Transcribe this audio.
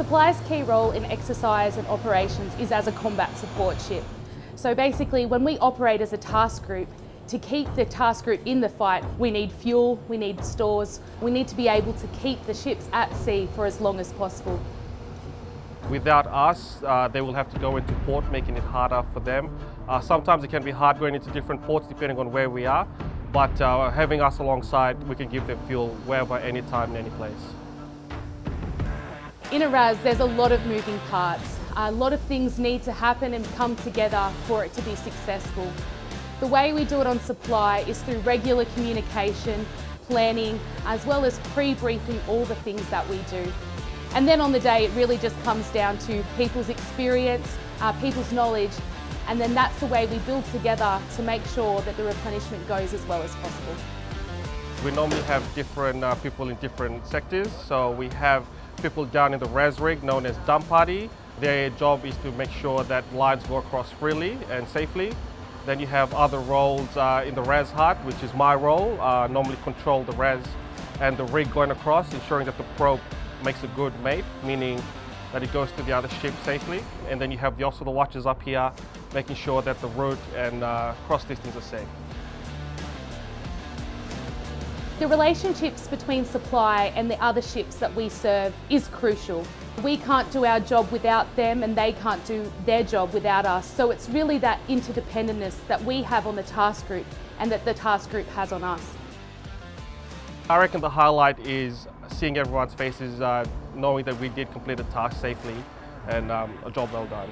Supply's key role in exercise and operations is as a combat support ship. So basically when we operate as a task group, to keep the task group in the fight, we need fuel, we need stores, we need to be able to keep the ships at sea for as long as possible. Without us, uh, they will have to go into port, making it harder for them. Uh, sometimes it can be hard going into different ports depending on where we are, but uh, having us alongside, we can give them fuel wherever, anytime, any place. In a RAS, there's a lot of moving parts. A lot of things need to happen and come together for it to be successful. The way we do it on supply is through regular communication, planning, as well as pre-briefing all the things that we do. And then on the day, it really just comes down to people's experience, uh, people's knowledge, and then that's the way we build together to make sure that the replenishment goes as well as possible. We normally have different uh, people in different sectors. So we have people down in the RAS rig known as dump party. Their job is to make sure that lines go across freely and safely. Then you have other roles uh, in the RAS hut, which is my role, uh, normally control the RAS and the rig going across, ensuring that the probe makes a good mate, meaning that it goes to the other ship safely. And then you have the, also the watches up here, making sure that the route and uh, cross distance are safe. The relationships between supply and the other ships that we serve is crucial. We can't do our job without them and they can't do their job without us. So it's really that interdependence that we have on the task group and that the task group has on us. I reckon the highlight is seeing everyone's faces, uh, knowing that we did complete the task safely and um, a job well done.